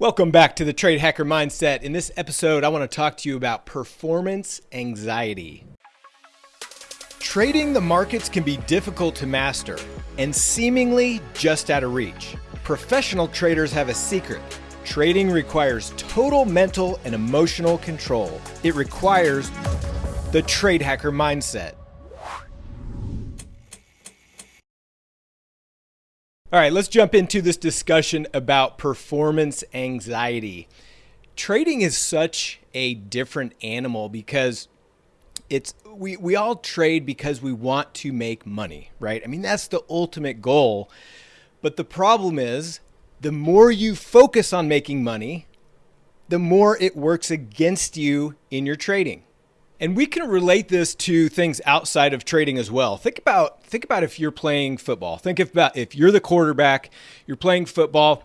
Welcome back to the Trade Hacker Mindset. In this episode, I want to talk to you about performance anxiety. Trading the markets can be difficult to master and seemingly just out of reach. Professional traders have a secret. Trading requires total mental and emotional control. It requires the Trade Hacker Mindset. All right, let's jump into this discussion about performance anxiety. Trading is such a different animal because it's we we all trade because we want to make money, right? I mean, that's the ultimate goal. But the problem is the more you focus on making money, the more it works against you in your trading. And we can relate this to things outside of trading as well. Think about think about if you're playing football. Think about if you're the quarterback, you're playing football,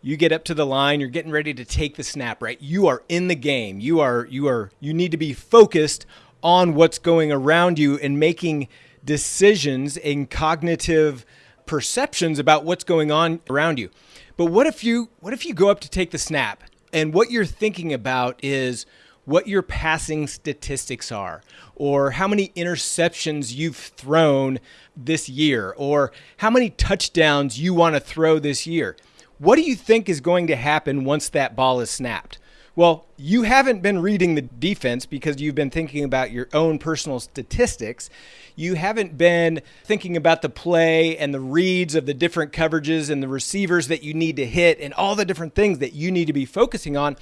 you get up to the line, you're getting ready to take the snap, right? You are in the game. You are you are you need to be focused on what's going around you and making decisions and cognitive perceptions about what's going on around you. But what if you what if you go up to take the snap and what you're thinking about is what your passing statistics are, or how many interceptions you've thrown this year, or how many touchdowns you want to throw this year. What do you think is going to happen once that ball is snapped? Well, you haven't been reading the defense because you've been thinking about your own personal statistics. You haven't been thinking about the play and the reads of the different coverages and the receivers that you need to hit and all the different things that you need to be focusing on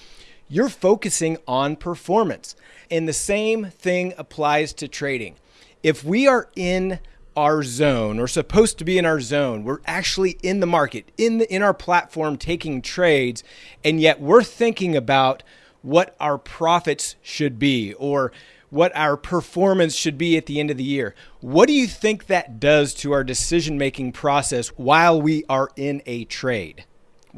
you're focusing on performance. And the same thing applies to trading. If we are in our zone or supposed to be in our zone, we're actually in the market, in the in our platform taking trades, and yet we're thinking about what our profits should be or what our performance should be at the end of the year. What do you think that does to our decision making process while we are in a trade?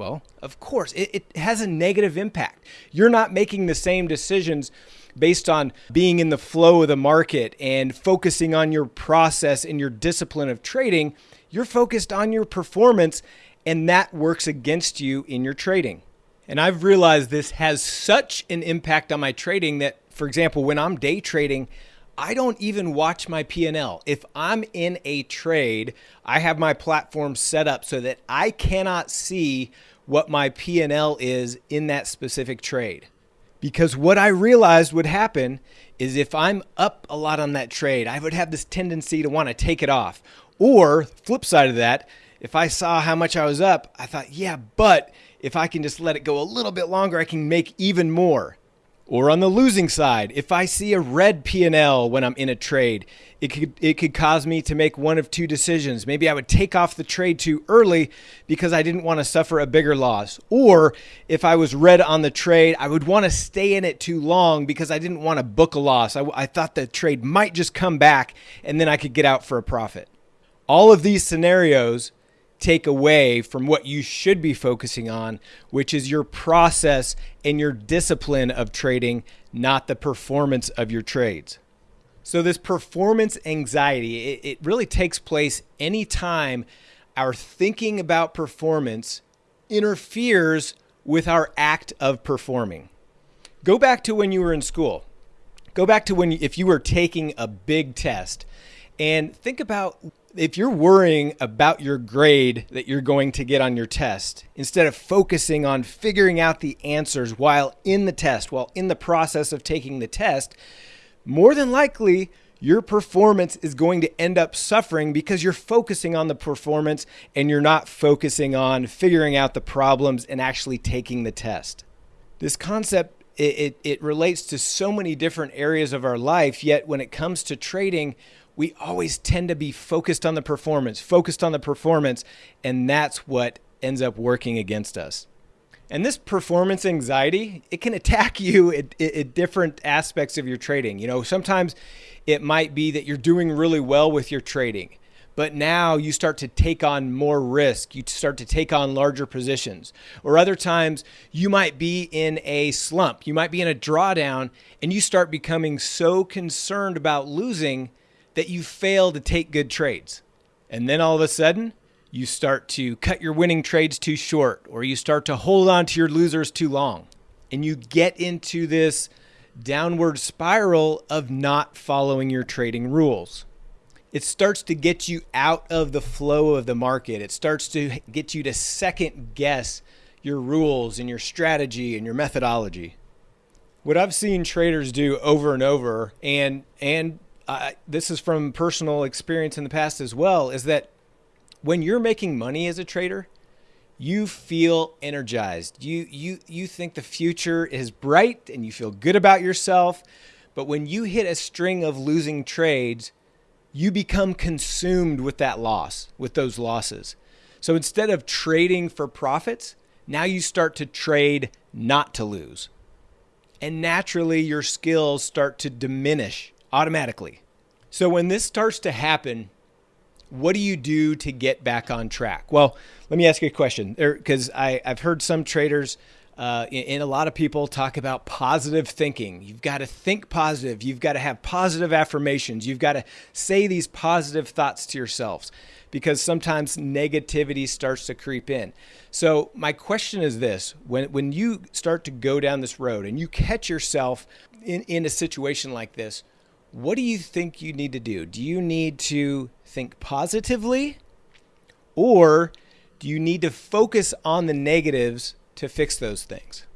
Well, of course, it, it, has a negative impact. You're not making the same decisions based on being in the flow of the market and focusing on your process and your discipline of trading. You're focused on your performance, and that works against you in your trading. And I've realized this has such an impact on my trading that, for example, when I'm day trading, I don't even watch my P&L. If I'm in a trade, I have my platform set up so that I cannot see what my P&L is in that specific trade. Because what I realized would happen is if I'm up a lot on that trade, I would have this tendency to want to take it off. Or flip side of that, if I saw how much I was up, I thought, yeah, but if I can just let it go a little bit longer, I can make even more. Or on the losing side, if I see a red P&L when I'm in a trade, it could it could cause me to make one of two decisions. Maybe I would take off the trade too early because I didn't want to suffer a bigger loss. Or if I was red on the trade, I would want to stay in it too long because I didn't want to book a loss. I, I thought the trade might just come back and then I could get out for a profit. All of these scenarios take away from what you should be focusing on, which is your process and your discipline of trading, not the performance of your trades. So, this performance anxiety, it, it really takes place anytime our thinking about performance interferes with our act of performing. Go back to when you were in school. Go back to when, if you were taking a big test, and think about if you're worrying about your grade that you're going to get on your test, instead of focusing on figuring out the answers while in the test, while in the process of taking the test, more than likely your performance is going to end up suffering because you're focusing on the performance and you're not focusing on figuring out the problems and actually taking the test. This concept it, it, it relates to so many different areas of our life, yet when it comes to trading, we always tend to be focused on the performance, focused on the performance, and that's what ends up working against us. And this performance anxiety, it can attack you at, at, different aspects of your trading. You know, sometimes it might be that you're doing really well with your trading, but now you start to take on more risk. You start to take on larger positions. Or other times you might be in a slump, you might be in a drawdown, and you start becoming so concerned about losing that you fail to take good trades. And then all of a sudden, you start to cut your winning trades too short, or you start to hold on to your losers too long, and you get into this downward spiral of not following your trading rules. It starts to get you out of the flow of the market. It starts to get you to second guess your rules and your strategy and your methodology. What I've seen traders do over and over, and and this is from personal experience in the past as well, is that when you're making money as a trader, you feel energized. You you you think the future is bright and you feel good about yourself. But when you hit a string of losing trades, you become consumed with that loss, with those losses. So instead of trading for profits, now you start to trade not to lose. And naturally your skills start to diminish automatically. So when this starts to happen, what do you do to get back on track? Well, let me ask you a question because I've heard some traders uh, and a lot of people talk about positive thinking. You've got to think positive. You've got to have positive affirmations. You've got to say these positive thoughts to yourselves because sometimes negativity starts to creep in. So my question is this, when, when you start to go down this road and you catch yourself in, in a situation like this, what do you think you need to do? Do you need to think positively or do you need to focus on the negatives to fix those things?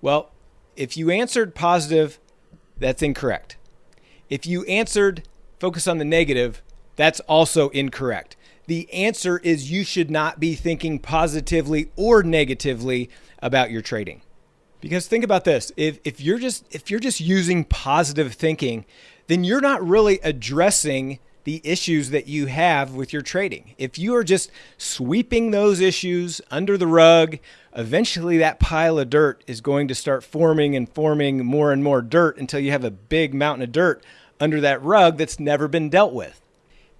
Well, if you answered positive, that's incorrect. If you answered focus on the negative, that's also incorrect. The answer is you should not be thinking positively or negatively about your trading. Because think about this, if, if you're just if you're just using positive thinking, then you're not really addressing the issues that you have with your trading. If you are just sweeping those issues under the rug, eventually that pile of dirt is going to start forming and forming more and more dirt until you have a big mountain of dirt under that rug that's never been dealt with.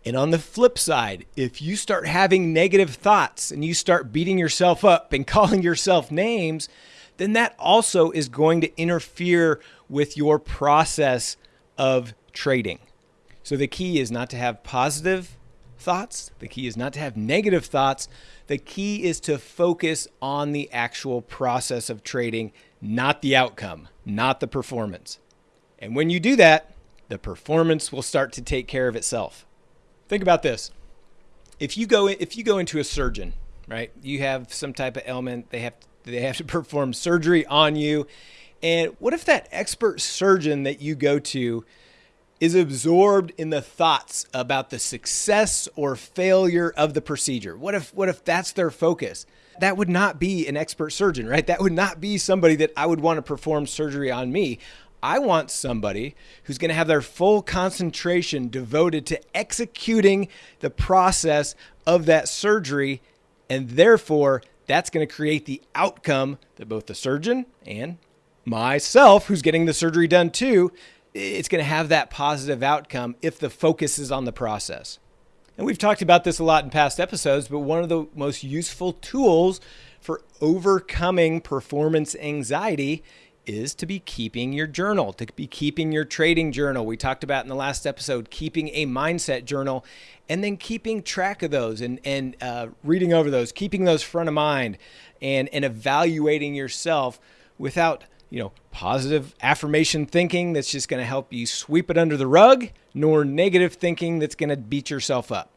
And on the flip side, if you start having negative thoughts and you start beating yourself up and calling yourself names, then that also is going to interfere with your process of trading. So the key is not to have positive thoughts. The key is not to have negative thoughts. The key is to focus on the actual process of trading, not the outcome, not the performance. And when you do that, the performance will start to take care of itself. Think about this. If you go if you go into a surgeon, right? You have some type of ailment, they have they have to perform surgery on you. And what if that expert surgeon that you go to is absorbed in the thoughts about the success or failure of the procedure? What if what if that's their focus? That would not be an expert surgeon, right? That would not be somebody that I would want to perform surgery on me. I want somebody who's going to have their full concentration devoted to executing the process of that surgery and therefore that's going to create the outcome that both the surgeon and myself, who's getting the surgery done too, it's going to have that positive outcome if the focus is on the process. And we've talked about this a lot in past episodes, but one of the most useful tools for overcoming performance anxiety is to be keeping your journal, to be keeping your trading journal. We talked about in the last episode, keeping a mindset journal and then keeping track of those and, and uh, reading over those, keeping those front of mind and, and evaluating yourself without, you know, positive affirmation thinking that's just going to help you sweep it under the rug, nor negative thinking that's going to beat yourself up.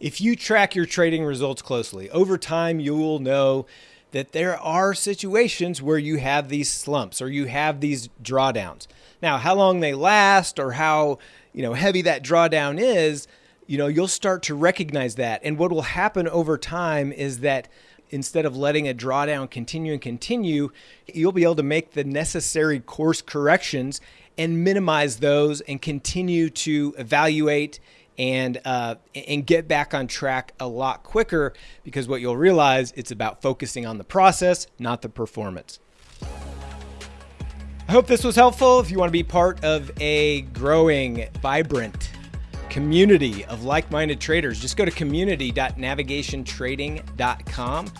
If you track your trading results closely, over time you will know that there are situations where you have these slumps or you have these drawdowns. Now, how long they last or how, you know, heavy that drawdown is, you know, you'll start to recognize that. And what will happen over time is that instead of letting a drawdown continue and continue, you'll be able to make the necessary course corrections and minimize those and continue to evaluate and uh, and get back on track a lot quicker because what you'll realize it's about focusing on the process, not the performance. I hope this was helpful. If you want to be part of a growing, vibrant community of like-minded traders, just go to community.navigationtrading.com.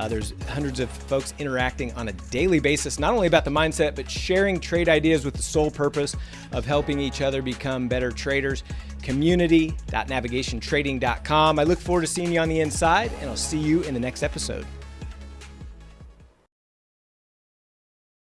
Uh, there's hundreds of folks interacting on a daily basis, not only about the mindset, but sharing trade ideas with the sole purpose of helping each other become better traders. Community.navigationtrading.com. I look forward to seeing you on the inside, and I'll see you in the next episode.